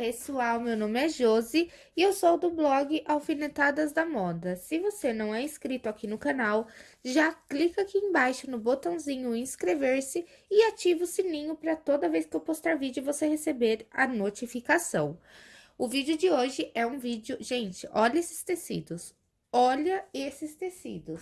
pessoal, meu nome é Josi e eu sou do blog Alfinetadas da Moda. Se você não é inscrito aqui no canal, já clica aqui embaixo no botãozinho inscrever-se e ativa o sininho para toda vez que eu postar vídeo você receber a notificação. O vídeo de hoje é um vídeo... Gente, olha esses tecidos, olha esses tecidos.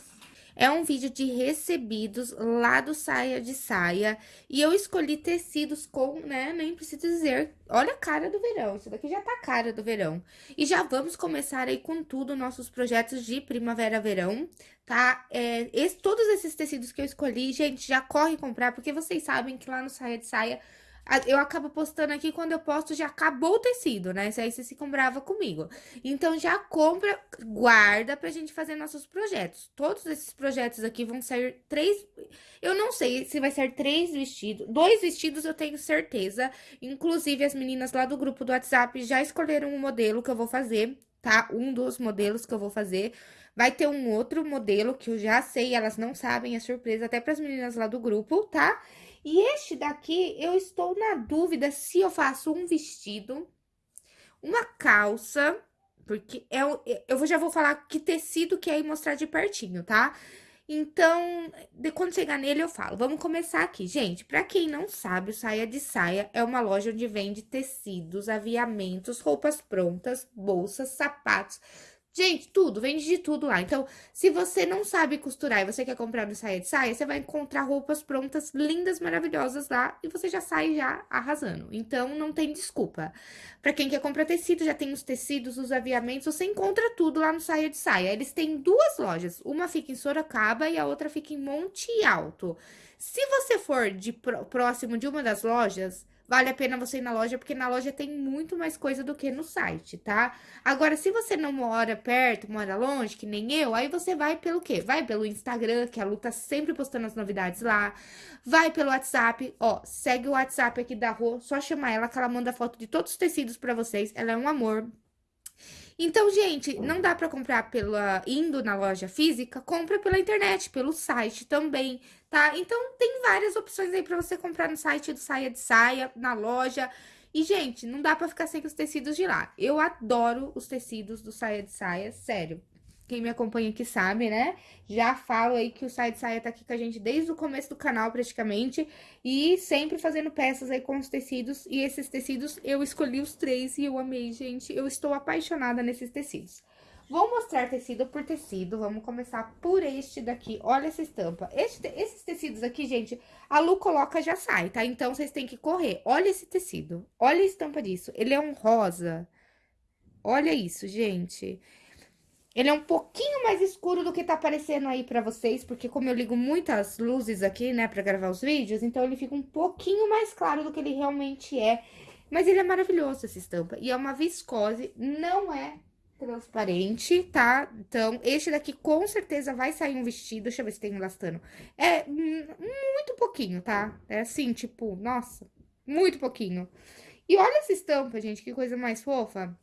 É um vídeo de recebidos lá do Saia de Saia. E eu escolhi tecidos com, né, nem preciso dizer, olha a cara do verão. Isso daqui já tá a cara do verão. E já vamos começar aí com tudo, nossos projetos de primavera-verão, tá? É, esse, todos esses tecidos que eu escolhi, gente, já corre comprar, porque vocês sabem que lá no Saia de Saia eu acabo postando aqui, quando eu posto já acabou o tecido, né? Isso aí vocês ficam brava comigo. Então, já compra, guarda pra gente fazer nossos projetos. Todos esses projetos aqui vão ser três... Eu não sei se vai ser três vestidos. Dois vestidos eu tenho certeza. Inclusive, as meninas lá do grupo do WhatsApp já escolheram um modelo que eu vou fazer, tá? Um dos modelos que eu vou fazer. Vai ter um outro modelo que eu já sei, elas não sabem, é surpresa até pras meninas lá do grupo, tá? Tá? E este daqui, eu estou na dúvida se eu faço um vestido, uma calça, porque é, eu já vou falar que tecido que é e mostrar de pertinho, tá? Então, de quando chegar nele eu falo. Vamos começar aqui. Gente, pra quem não sabe, o Saia de Saia é uma loja onde vende tecidos, aviamentos, roupas prontas, bolsas, sapatos, Gente, tudo, vende de tudo lá. Então, se você não sabe costurar e você quer comprar no saia de saia, você vai encontrar roupas prontas, lindas, maravilhosas lá e você já sai já arrasando. Então, não tem desculpa. Pra quem quer comprar tecido, já tem os tecidos, os aviamentos, você encontra tudo lá no saia de saia. Eles têm duas lojas, uma fica em Sorocaba e a outra fica em Monte Alto. Se você for de próximo de uma das lojas, vale a pena você ir na loja, porque na loja tem muito mais coisa do que no site, tá? Agora, se você não mora perto, mora longe, que nem eu, aí você vai pelo quê? Vai pelo Instagram, que a Lu tá sempre postando as novidades lá. Vai pelo WhatsApp, ó, segue o WhatsApp aqui da Rô, só chamar ela que ela manda foto de todos os tecidos pra vocês. Ela é um amor. Então, gente, não dá para comprar pela indo na loja física, compra pela internet, pelo site também, tá? Então, tem várias opções aí para você comprar no site do Saia de Saia, na loja. E, gente, não dá para ficar sem os tecidos de lá. Eu adoro os tecidos do Saia de Saia, sério. Quem me acompanha aqui sabe, né? Já falo aí que o Site Saia tá aqui com a gente desde o começo do canal, praticamente. E sempre fazendo peças aí com os tecidos. E esses tecidos, eu escolhi os três e eu amei, gente. Eu estou apaixonada nesses tecidos. Vou mostrar tecido por tecido. Vamos começar por este daqui. Olha essa estampa. Este, esses tecidos aqui, gente, a Lu coloca já sai, tá? Então, vocês têm que correr. Olha esse tecido. Olha a estampa disso. Ele é um rosa. Olha isso, gente. Ele é um pouquinho mais escuro do que tá aparecendo aí pra vocês, porque como eu ligo muitas luzes aqui, né, pra gravar os vídeos, então ele fica um pouquinho mais claro do que ele realmente é. Mas ele é maravilhoso, essa estampa. E é uma viscose, não é transparente, tá? Então, este daqui com certeza vai sair um vestido. Deixa eu ver se tem elastano. É muito pouquinho, tá? É assim, tipo, nossa, muito pouquinho. E olha essa estampa, gente, que coisa mais fofa.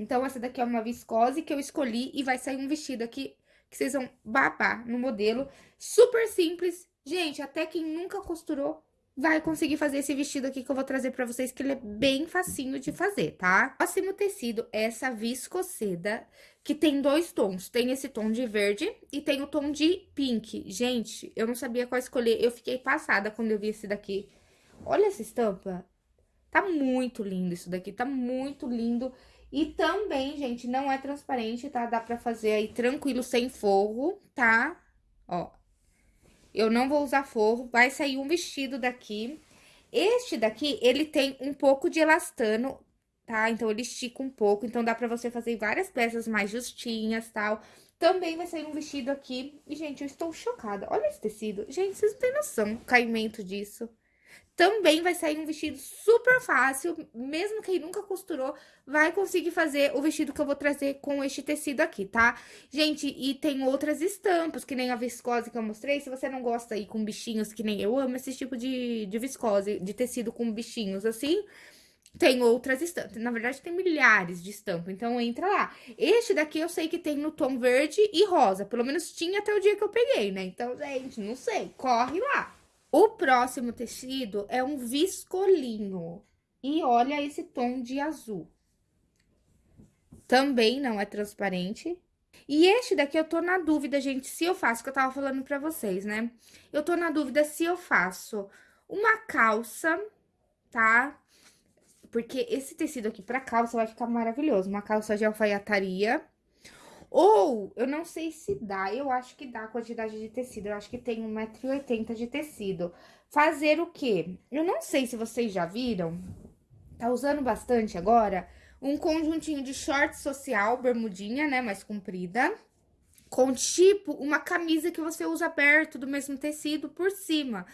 Então, essa daqui é uma viscose que eu escolhi e vai sair um vestido aqui que vocês vão babar no modelo. Super simples. Gente, até quem nunca costurou vai conseguir fazer esse vestido aqui que eu vou trazer pra vocês, que ele é bem facinho de fazer, tá? Próximo tecido é essa viscoseda, que tem dois tons. Tem esse tom de verde e tem o tom de pink. Gente, eu não sabia qual escolher. Eu fiquei passada quando eu vi esse daqui. Olha essa estampa. Tá muito lindo isso daqui, tá muito lindo. E também, gente, não é transparente, tá? Dá pra fazer aí tranquilo, sem forro, tá? Ó. Eu não vou usar forro, vai sair um vestido daqui. Este daqui, ele tem um pouco de elastano, tá? Então, ele estica um pouco, então dá pra você fazer várias peças mais justinhas, tal. Também vai sair um vestido aqui. E, gente, eu estou chocada. Olha esse tecido. Gente, vocês não têm noção do caimento disso. Também vai sair um vestido super fácil, mesmo quem nunca costurou, vai conseguir fazer o vestido que eu vou trazer com este tecido aqui, tá? Gente, e tem outras estampas, que nem a viscose que eu mostrei, se você não gosta aí com bichinhos, que nem eu amo esse tipo de, de viscose, de tecido com bichinhos assim... Tem outras estampas, na verdade tem milhares de estampas, então entra lá. Este daqui eu sei que tem no tom verde e rosa, pelo menos tinha até o dia que eu peguei, né? Então, gente, não sei, corre lá. O próximo tecido é um viscolinho. E olha esse tom de azul. Também não é transparente. E este daqui eu tô na dúvida, gente, se eu faço, que eu tava falando pra vocês, né? Eu tô na dúvida se eu faço uma calça, tá? Porque esse tecido aqui pra calça vai ficar maravilhoso. Uma calça de alfaiataria. Ou, eu não sei se dá, eu acho que dá a quantidade de tecido. Eu acho que tem 1,80m de tecido. Fazer o quê? Eu não sei se vocês já viram, tá usando bastante agora, um conjuntinho de short social, bermudinha, né, mais comprida, com tipo uma camisa que você usa aberto do mesmo tecido por cima,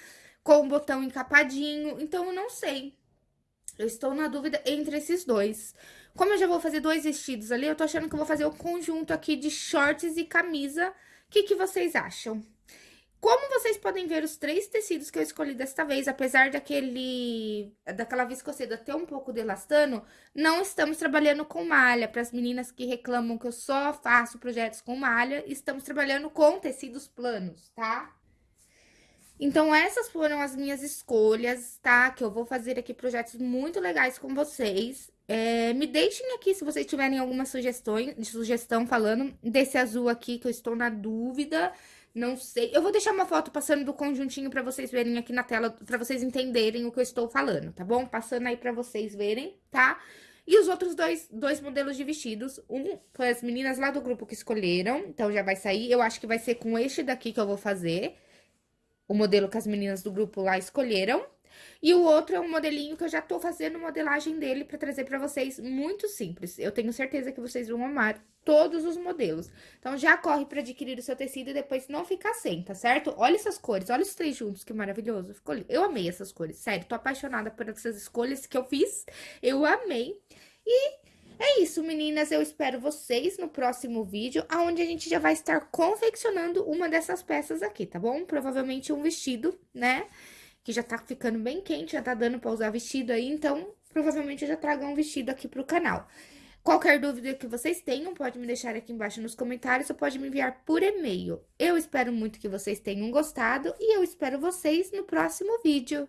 com o botão encapadinho. Então, eu não sei. Eu estou na dúvida entre esses dois. Como eu já vou fazer dois vestidos ali, eu tô achando que eu vou fazer o conjunto aqui de shorts e camisa. O que, que vocês acham? Como vocês podem ver, os três tecidos que eu escolhi desta vez, apesar daquele, daquela viscoseda ter um pouco de elastano, não estamos trabalhando com malha. Para as meninas que reclamam que eu só faço projetos com malha, estamos trabalhando com tecidos planos, tá? Então, essas foram as minhas escolhas, tá? Que eu vou fazer aqui projetos muito legais com vocês. É, me deixem aqui se vocês tiverem alguma sugestão, sugestão falando desse azul aqui, que eu estou na dúvida. Não sei. Eu vou deixar uma foto passando do conjuntinho pra vocês verem aqui na tela, pra vocês entenderem o que eu estou falando, tá bom? Passando aí pra vocês verem, tá? E os outros dois, dois modelos de vestidos, um foi as meninas lá do grupo que escolheram, então já vai sair. Eu acho que vai ser com este daqui que eu vou fazer, o modelo que as meninas do grupo lá escolheram. E o outro é um modelinho que eu já tô fazendo modelagem dele pra trazer pra vocês, muito simples. Eu tenho certeza que vocês vão amar todos os modelos. Então, já corre pra adquirir o seu tecido e depois não ficar sem, tá certo? Olha essas cores, olha os três juntos, que maravilhoso. Ficou. Eu amei essas cores, sério, tô apaixonada por essas escolhas que eu fiz. Eu amei. E é isso, meninas. Eu espero vocês no próximo vídeo, onde a gente já vai estar confeccionando uma dessas peças aqui, tá bom? Provavelmente um vestido, né? que já tá ficando bem quente, já tá dando pra usar vestido aí, então provavelmente eu já trago um vestido aqui pro canal. Qualquer dúvida que vocês tenham, pode me deixar aqui embaixo nos comentários ou pode me enviar por e-mail. Eu espero muito que vocês tenham gostado e eu espero vocês no próximo vídeo.